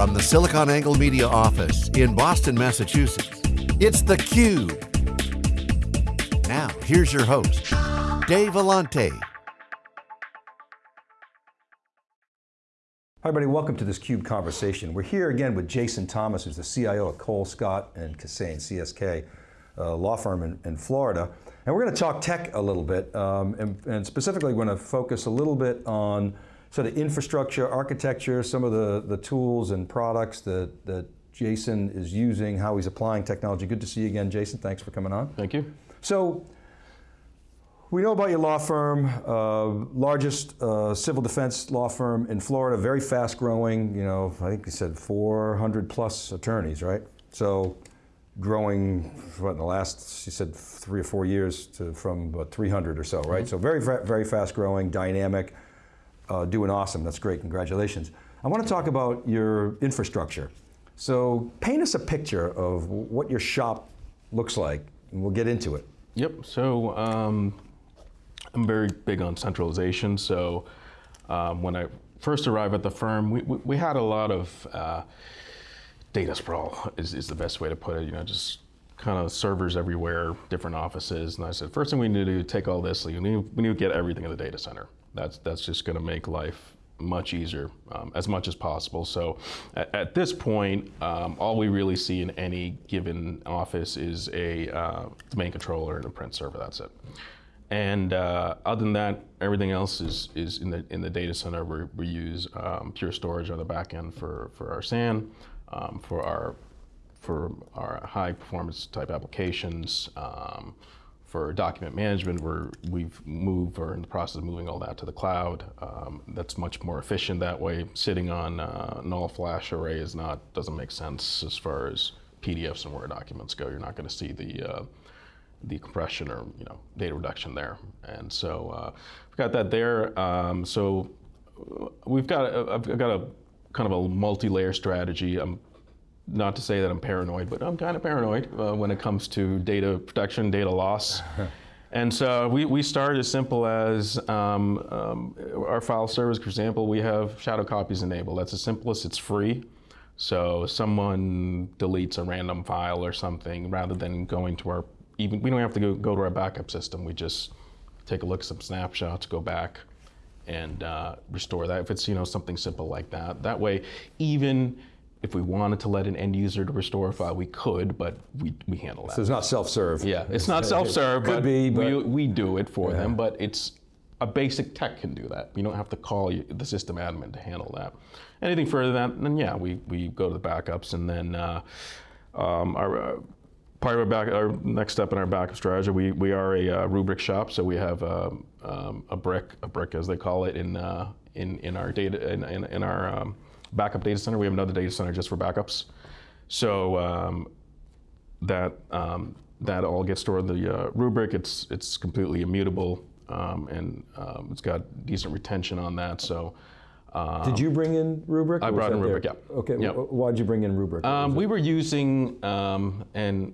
From the SiliconANGLE Media office in Boston, Massachusetts, it's theCUBE. Now, here's your host, Dave Vellante. Hi everybody, welcome to this CUBE conversation. We're here again with Jason Thomas, who's the CIO at Cole, Scott and Kissane, CSK, uh, law firm in, in, Florida. And we're going to talk tech a little bit, um, and, and, specifically we're going to focus a little bit on sort of infrastructure, architecture, some of the, the tools and products that, that Jason is using, how he's applying technology. Good to see you again, Jason. Thanks for coming on. Thank you. So, we know about your law firm, uh, largest uh, civil defense law firm in Florida, very fast growing, you know, I think you said 400 plus attorneys, right? So growing, what, in the last, you said three or four years to from about 300 or so, right? Mm -hmm. So very, very fast growing, dynamic, uh, doing awesome, that's great, congratulations. I want to talk about your infrastructure. So paint us a picture of what your shop looks like, and we'll get into it. Yep, so um, I'm very big on centralization, so um, when I first arrived at the firm, we, we, we had a lot of uh, data sprawl, is, is the best way to put it, you know, just kind of servers everywhere, different offices, and I said, first thing we need to do, take all this, we need, we need to get everything in the data center. That's, that's just going to make life much easier um, as much as possible. So at, at this point, um, all we really see in any given office is a uh, domain controller and a print server, that's it. And uh, other than that, everything else is, is in, the, in the data center. we we use um, Pure Storage on the back end for, for our SAN, um, for, our, for our high performance type applications, um, for document management, we're, we've moved, or in the process of moving all that to the cloud. Um, that's much more efficient that way. Sitting on uh, an all-flash array is not, doesn't make sense as far as PDFs and Word documents go. You're not going to see the, uh, the compression or you know data reduction there. And so uh, we've got that there. Um, so we've got, a, I've got a kind of a multi-layer strategy. I'm not to say that I'm paranoid, but I'm kind of paranoid uh, when it comes to data protection, data loss. and so we, we start as simple as um, um, our file servers, for example, we have shadow copies enabled. That's the simplest, it's free. So someone deletes a random file or something, rather than going to our, even, we don't have to go, go to our backup system. We just take a look at some snapshots, go back, and uh, restore that if it's you know something simple like that. That way, even if we wanted to let an end user to restore a file, we could, but we, we handle that. So it's not self-serve. Yeah, it's not self-serve, but, be, but we, we do it for yeah. them, but it's a basic tech can do that. You don't have to call the system admin to handle that. Anything further than that, then yeah, we, we go to the backups and then uh, um, our, uh, part of our, back, our next step in our backup strategy, we, we are a uh, Rubrik shop, so we have uh, um, a brick, a brick as they call it in, uh, in, in our data, in, in, in our um, backup data center. We have another data center just for backups. So um, that um, that all gets stored in the uh, Rubrik. It's it's completely immutable, um, and um, it's got decent retention on that. So. Um, Did you bring in Rubrik? I brought in Rubrik, yeah. Okay, yep. why'd you bring in Rubrik? Um, we were using, and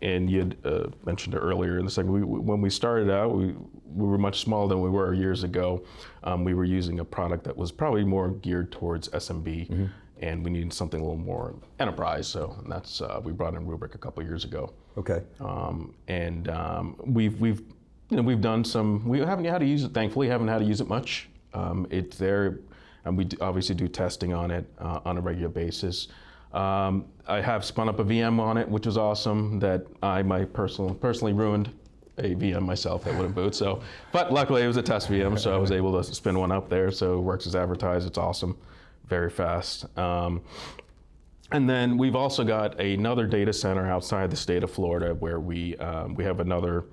and you uh, mentioned it earlier in the we, when we started out, we, we were much smaller than we were years ago. Um, we were using a product that was probably more geared towards SMB, mm -hmm. and we needed something a little more enterprise, so that's, uh, we brought in Rubrik a couple years ago. Okay. Um, and um, we've, we've, you know, we've done some, we haven't had to use it, thankfully, haven't had to use it much. Um, it's there, and we obviously do testing on it uh, on a regular basis. Um, I have spun up a VM on it, which was awesome, that I my personal, personally ruined a VM myself that wouldn't boot. So, but luckily it was a test VM, so I was able to spin one up there. So it works as advertised. It's awesome, very fast. Um, and then we've also got another data center outside the state of Florida where we um, we have another.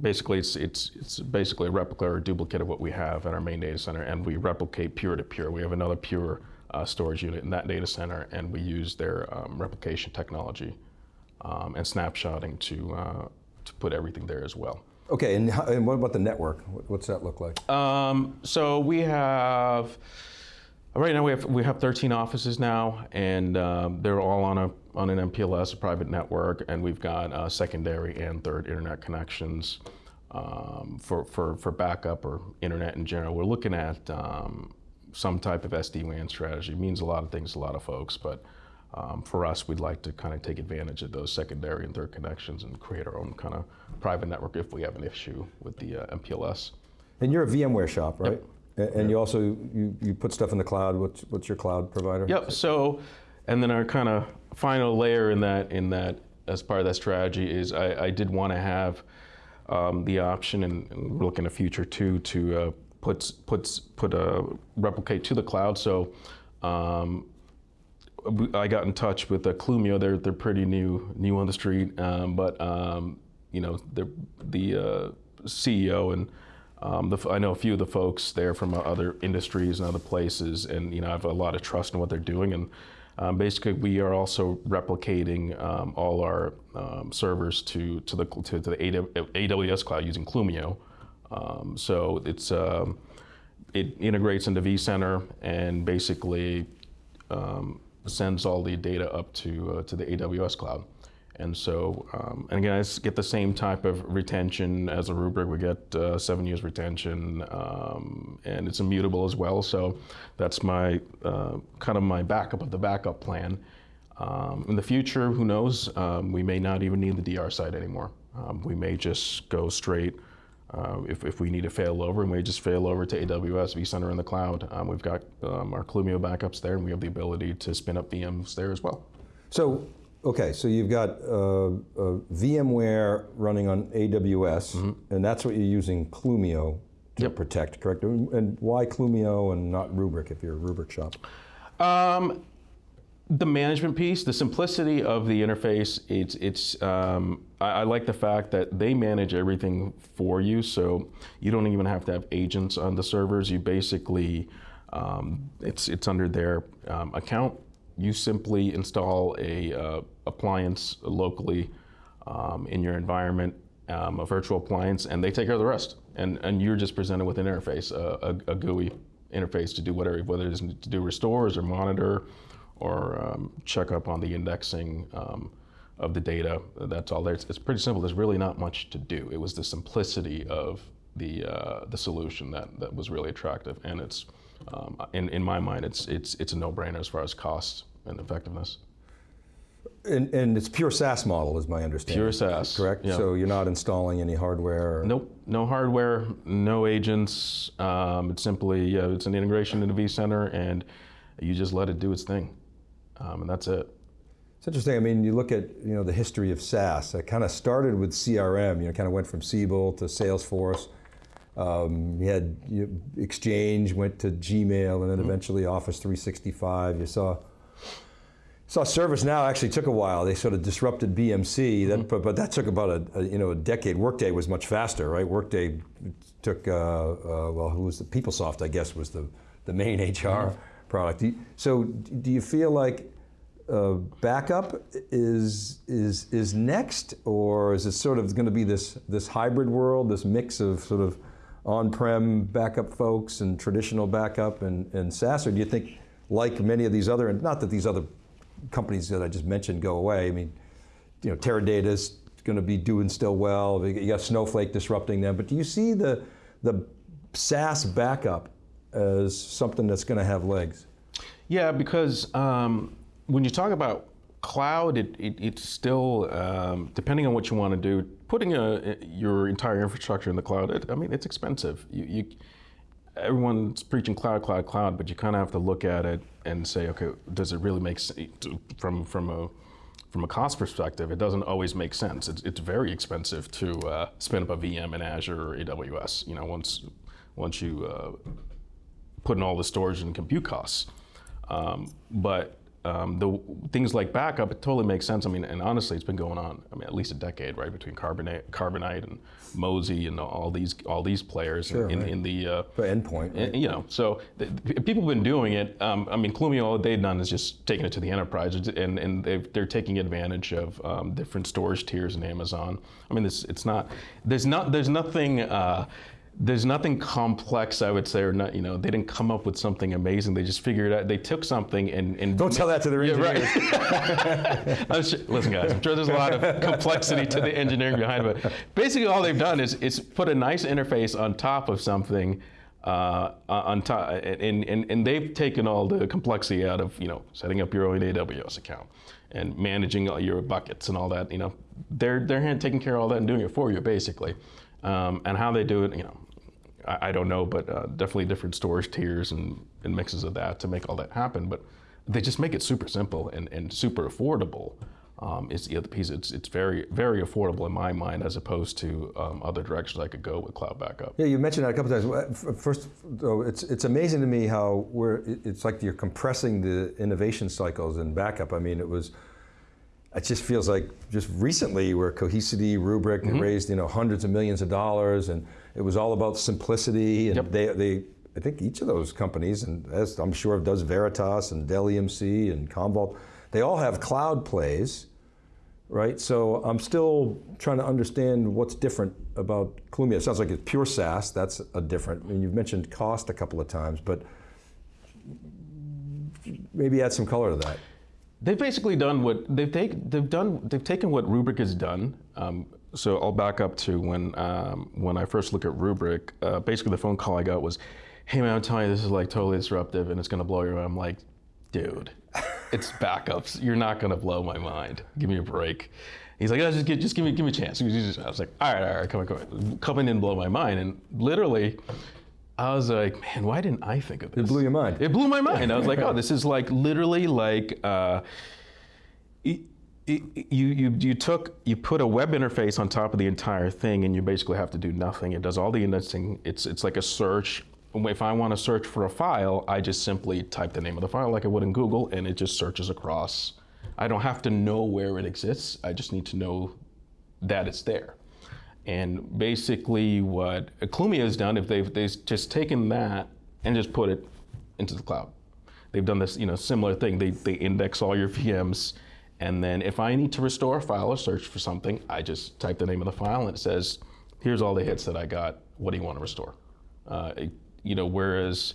Basically, it's it's it's basically a replica or a duplicate of what we have at our main data center, and we replicate pure to pure. We have another pure uh, storage unit in that data center, and we use their um, replication technology um, and snapshotting to, uh, to put everything there as well. Okay, and, how, and what about the network? What's that look like? Um, so we have, right now we have, we have 13 offices now, and um, they're all on, a, on an MPLS, a private network, and we've got uh, secondary and third internet connections. Um, for, for, for backup or internet in general. We're looking at um, some type of SD-WAN strategy. It means a lot of things to a lot of folks, but um, for us, we'd like to kind of take advantage of those secondary and third connections and create our own kind of private network if we have an issue with the uh, MPLS. And you're a VMware shop, right? Yep. And you also you, you put stuff in the cloud. What's what's your cloud provider? Yep. So, and then our kind of final layer in that in that as part of that strategy is I, I did want to have um, the option, and, and, we're looking at future too, to uh, put put put a replicate to the cloud. So. Um, I got in touch with uh, Clumio. They're they're pretty new new on the street, um, but um, you know the the uh, CEO and um, the, I know a few of the folks there from uh, other industries and other places, and you know I have a lot of trust in what they're doing. And um, basically, we are also replicating um, all our um, servers to to the to, to, the AWS cloud using Clumio. Um, so it's it integrates into vCenter and basically sends all the data up to, uh, to the AWS cloud. And so, um, and again, I get the same type of retention as a Rubrik. We get uh, seven years retention, um, and it's immutable as well. So that's my uh, kind of my backup of the backup plan. Um, in the future, who knows? Um, we may not even need the DR site anymore. Um, we may just go straight uh, if, if we need to fail over, and we just fail over to AWS vCenter in the cloud. Um, we've got um, our Clumio backups there, and we have the ability to spin up VMs there as well. So, okay, so you've got uh, uh, VMware running on AWS, mm -hmm. and that's what you're using Clumio to yep. protect, correct? And why Clumio and not Rubrik if you're a Rubrik shop? The management piece, the simplicity of the interface, it's, it's um, I, I, like the fact that they manage everything for you, so you don't even have to have agents on the servers. You basically, um, it's, it's under their um, account. You simply install a uh, appliance locally um, in your environment, um, a virtual appliance, and they take care of the rest. And, and you're just presented with an interface, a, a, a GUI interface to do whatever, whether it's to do restores or monitor, or um, check up on the indexing um, of the data. That's all there. It's, it's, pretty simple. There's really not much to do. It was the simplicity of the uh, the solution that, that was really attractive, and it's um, in in my mind, it's it's it's a no-brainer as far as cost and effectiveness. And, and, it's pure SaaS model, is my understanding. Pure SaaS, correct? Yeah. So you're not installing any hardware. Or... Nope, no hardware, no agents. Um, it's simply uh, it's an integration into vCenter, and you just let it do its thing um, and that's it. It's interesting. I mean, you look at you know the history of SaaS. It kind of started with CRM. You know, kind of went from Siebel to Salesforce. Um, you had you, Exchange went to Gmail, and then mm -hmm. eventually Office 365. You saw saw ServiceNow actually took a while. They sort of disrupted BMC, mm -hmm. that, but, but, that took about a, a, you know a decade. Workday was much faster, right? Workday took uh, uh, well, who was the PeopleSoft? I guess was the the main HR. Mm -hmm product. Do you, so do you feel like uh, backup is is is next, or is it sort of going to be this this hybrid world, this mix of sort of on-prem backup folks and traditional backup and, and SaaS, or do you think, like many of these other, and not that these other companies that I just mentioned go away. I mean, you know, Teradata is going to be doing still well. You got Snowflake disrupting them, but do you see the the SaaS backup as something that's going to have legs? Yeah, because um, when you talk about cloud, it, it, it's still, um, depending on what you want to do, putting a, your entire infrastructure in the cloud, it, I mean, it's expensive. You, you, everyone's preaching cloud, cloud, cloud, but you kind of have to look at it and say, okay, does it really make sense from, from a from a cost perspective, it doesn't always make sense. It's, it's very expensive to uh, spin up a VM in Azure or AWS. You know, once once you uh, put in all the storage and compute costs. Um, but um, the things like backup, it totally makes sense. I mean, and honestly, it's been going on. I mean, at least a decade, right, between Carbonite, Carbonite and Mozy and all these all these players sure, in, right. in, the uh, endpoint. Right? you know, so the, people have been doing it. Um, I mean, Clumio, all they've done is just taking it to the enterprise, and and they are taking advantage of um, different storage tiers in Amazon. I mean, it's it's not there's not there's nothing. Uh, there's nothing complex, I would say, or not. You know, they didn't come up with something amazing. They just figured out. They took something and, and don't tell that to the engineers. Yeah, right. sure, listen, guys, I'm sure there's a lot of complexity to the engineering behind it. But basically, all they've done is is put a nice interface on top of something. Uh, on top, and, and, and they've taken all the complexity out of you know setting up your own AWS account and managing all your buckets and all that. You know, they're they're taking care of all that and doing it for you basically. Um, and how they do it, you know, I, I don't know, but uh, definitely different storage tiers and, and mixes of that to make all that happen. But they just make it super simple and, and super affordable. Um, is the other piece. It's it's very very affordable in my mind as opposed to um, other directions I could go with cloud backup. Yeah, you mentioned that a couple times. First, though, it's it's amazing to me how we're. It's like you're compressing the innovation cycles in backup. I mean, it was. It just feels like just recently where Cohesity, Rubrik Mm-hmm. raised you know hundreds of millions of dollars, and it was all about simplicity. And Yep. they they. I think each of those companies, and as I'm sure does Veritas and Dell EMC and Commvault, they all have cloud plays right? So I'm still trying to understand what's different about Clumio. It sounds like it's pure SaaS. That's a different. I mean, you've mentioned cost a couple of times, but maybe add some color to that. They've basically done what they've taken. They've done. They've taken what Rubrik has done. Um, so I'll back up to when um, when I first look at Rubrik. Uh, basically, the phone call I got was, "Hey man, I'm telling you, this is like totally disruptive, and it's going to blow your mind." I'm like, "Dude, it's backups. You're not going to blow my mind. Give me a break." He's like, oh, just, give, just give me give me a chance. I was like, "All right, all right, come on, come on, come in and blow my mind." And literally, I was like, man, why didn't I think of this? It blew your mind. It blew my mind. I was like, oh, this is like literally like uh, you you you took you put a web interface on top of the entire thing, and you basically have to do nothing. It does all the indexing. It's it's like a search. If I want to search for a file, I just simply type the name of the file like I would in Google, and it just searches across. I don't have to know where it exists. I just need to know that it's there. And basically, what Clumio has done, if they've, they've just taken that and just put it into the cloud, they've done this, you know, similar thing. They, they index all your VMs, and then if I need to restore a file or search for something, I just type the name of the file, and it says, "Here's all the hits that I got. What do you want to restore?" Uh, it- you know, whereas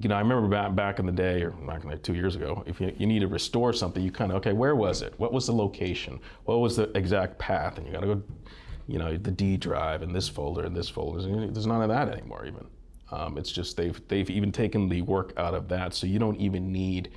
you know, I remember back, back in the day, or back in the two years ago, if you, you need to restore something, you kind of, okay, where was it? What was the location? What was the exact path? And you got to go, you know, the D drive and this folder and this folder. There's none of that anymore, even. Um, it's just they've, they've even taken the work out of that, so you don't even need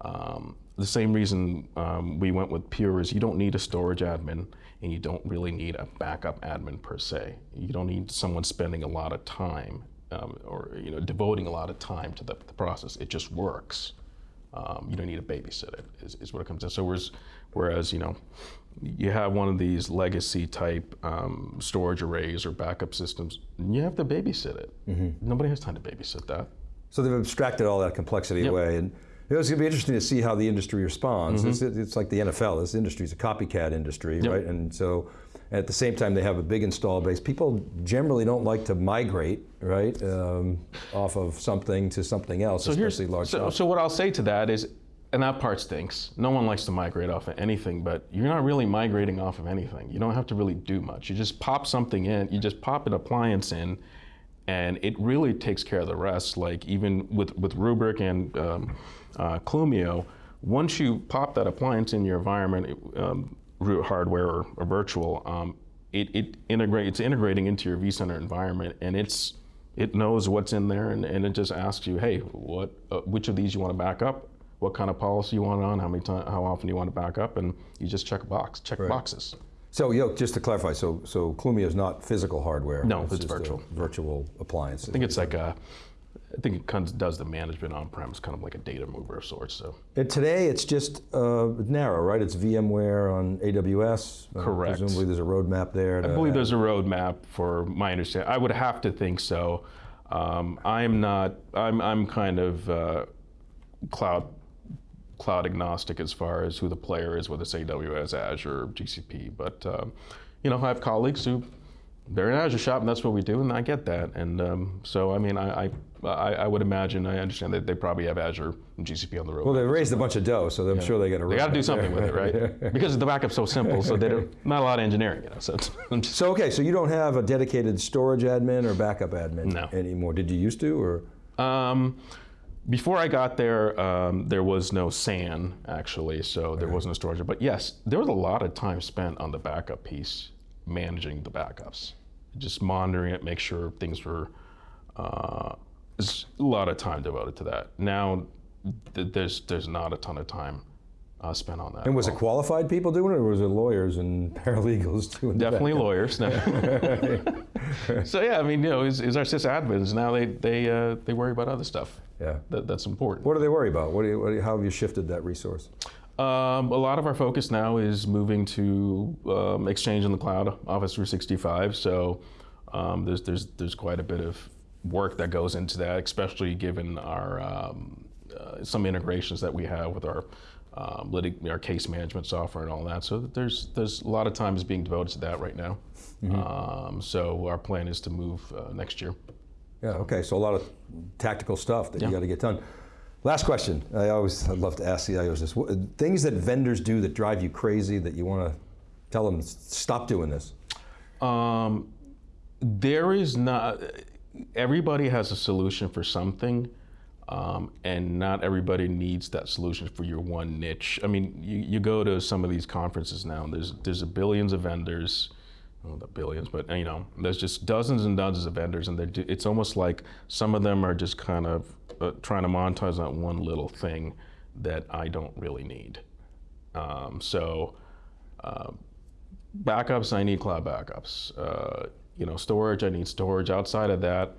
um, the same reason um, we went with Pure is you don't need a storage admin and you don't really need a backup admin per se. You don't need someone spending a lot of time um, or you know devoting a lot of time to the, the process. It just works. Um, you don't need to babysit it. Is, is what it comes to. So whereas, whereas you know, you have one of these legacy type um, storage arrays or backup systems, you have to babysit it. Nobody has time to babysit that. So they've abstracted all that complexity away, and it was going to be interesting to see how the industry responds. It's, it's like the NFL. This industry is a copycat industry, right? And so, at the same time, they have a big install base. People generally don't like to migrate, right, um, off of something to something else, especially large. so, so what I'll say to that is, and that part stinks. No one likes to migrate off of anything, but you're not really migrating off of anything. You don't have to really do much. You just pop something in. You just pop an appliance in, and it really takes care of the rest. Like even with with Rubrik and um, uh, Clumio, once you pop that appliance in your environment, um, root hardware or, or virtual, um, it, it integrate, it's integrating into your vCenter environment, and it's it knows what's in there, and, and it just asks you, hey, what uh, which of these you want to back up, what kind of policy you want it on, how many time, how often you want to back up, and you just check a box, check boxes. So, yo, just to clarify, so so Clumio is not physical hardware. No, it's a virtual. virtual appliance. I think it's like a, I think it kind of does the management on-premise, kind of like a data mover of sorts. So And today it's just uh, narrow, right? It's VMware on AWS. Correct. Uh, Correct. presumably there's a roadmap there. I believe there's a roadmap for my understanding. I would have to think so. Um, I'm not. I'm. I'm kind of uh, cloud cloud agnostic as far as who the player is, whether it's AWS, Azure, GCP. But um, you know, I have colleagues who they're in Azure shop, and that's what we do, and I get that. And um, so, I mean, I, I I I would imagine I understand that they probably have Azure and GCP on the road. Well, they raised a bunch of dough, so I'm sure they got to. they got to do something with it, right? Because the backup's so simple, so they don't not a lot of engineering, you know. So it's, So okay, so you don't have a dedicated storage admin or backup admin No. anymore. Did you used to, or Um, before I got there, um, there was no SAN actually, so there wasn't a storage. But yes, there was a lot of time spent on the backup piece, managing the backups, just monitoring it, make sure things were uh, there's a lot of time devoted to that. Now, th- there's there's not a ton of time uh, spent on that. And was at it qualified people doing it, or was it lawyers and paralegals doing the Definitely end? lawyers. No. so yeah, I mean, you know, is, is our sysadmins now they they uh, they worry about other stuff. Yeah. That, that's important. What do they worry about? What do you, what do you, how have you shifted that resource? Um, a lot of our focus now is moving to um, Exchange in the cloud, Office 365. So um, there's there's there's quite a bit of work that goes into that, especially given our um, uh, some integrations that we have with our um, litig- our case management software and all that. So there's there's a lot of time is being devoted to that right now. Um, so our plan is to move uh, next year. Yeah, okay, so a lot of tactical stuff that you got to get done. Last question. I always I love to ask CIOs this. What, things that vendors do that drive you crazy that you want to tell them, stop doing this. Um, there is not. Everybody has a solution for something, um, and not everybody needs that solution for your one niche. I mean, you, you go to some of these conferences now. and There's there's a billions of vendors. Well, not billions, but you know, there's just dozens and dozens of vendors, and it's almost like some of them are just kind of uh, trying to monetize on one little thing that I don't really need. Um, so backups, I need cloud backups. Uh, you know, storage, I need storage. Outside of that,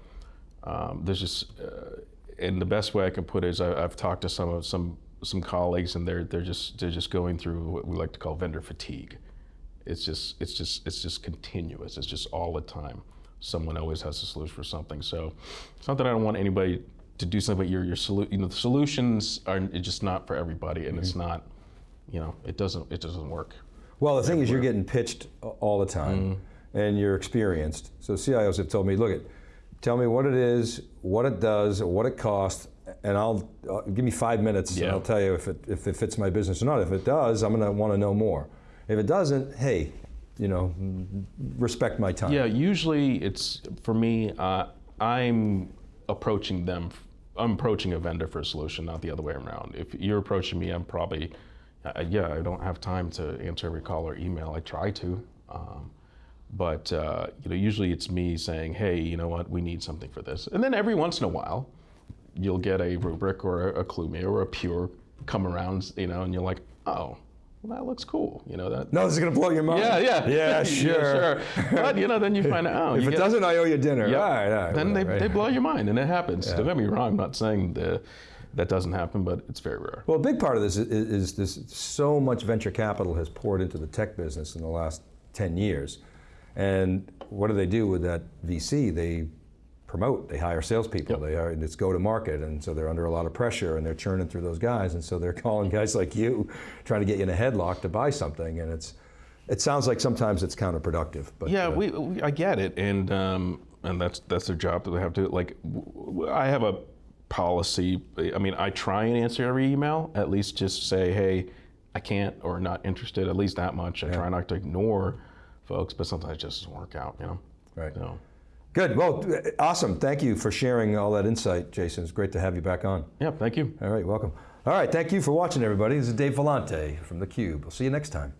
um, there's just, uh, and the best way I can put it is I, I've talked to some of some some colleagues, and they're they're just they're just going through what we like to call vendor fatigue. It's just it's just it's just continuous. It's just all the time. Someone always has a solution for something. So it's not that I don't want anybody to do something, but your your solu- you know the solutions are just not for everybody, and it's mm-hmm. not, you know, it doesn't it doesn't work. Well, the thing is, you're getting pitched all the time, mm-hmm. and you're experienced. So CIOs have told me, look, it, tell me what it is, what it does, what it costs, and I'll uh, give me five minutes, and I'll tell you if it if it fits my business or not. If it does, I'm going to want to know more. If it doesn't, hey, you know, respect my time. Yeah, usually it's for me. Uh, I'm approaching them. I'm approaching a vendor for a solution, not the other way around. If you're approaching me, I'm probably, uh, yeah, I don't have time to answer every call or email. I try to, um, but uh, you know, usually it's me saying, hey, you know what, we need something for this, and then every once in a while, you'll get a Rubrik or a, a Clume or a Pure come around, you know, and you're like, oh, well, that looks cool, you know that. No, this is going to blow your mind. Yeah, yeah, Yeah, sure. sure. But you know, then you find out. Oh, If you it get- doesn't, I owe you dinner. Yep. All right, all right, then they, whatever, they right? blow your mind, and it happens. Don't get me wrong. I'm not saying the, that doesn't happen, but it's very rare. Well, a big part of this is, is this so much venture capital has poured into the tech business in the last 10 years. And what do they do with that VC? They promote, they hire salespeople, Yep. they hire, it's go to market. And so they're under a lot of pressure and they're churning through those guys. And so they're calling guys like you, trying to get you in a headlock to buy something. And it's, it sounds like sometimes it's counterproductive. But yeah, uh, we, we I get it, and um, and that's that's their job that they have to like. I have a policy. I mean, I try and answer every email. At least just say, hey, I can't or not interested. At least that much. I try not to ignore folks, but sometimes it just doesn't work out. You know. Right. So, Good. Well, awesome. Thank you for sharing all that insight, Jason. It's great to have you back on. yeah. Thank you. All right, welcome. All right, thank you for watching, everybody. This is Dave Vellante from theCUBE. We'll see you next time.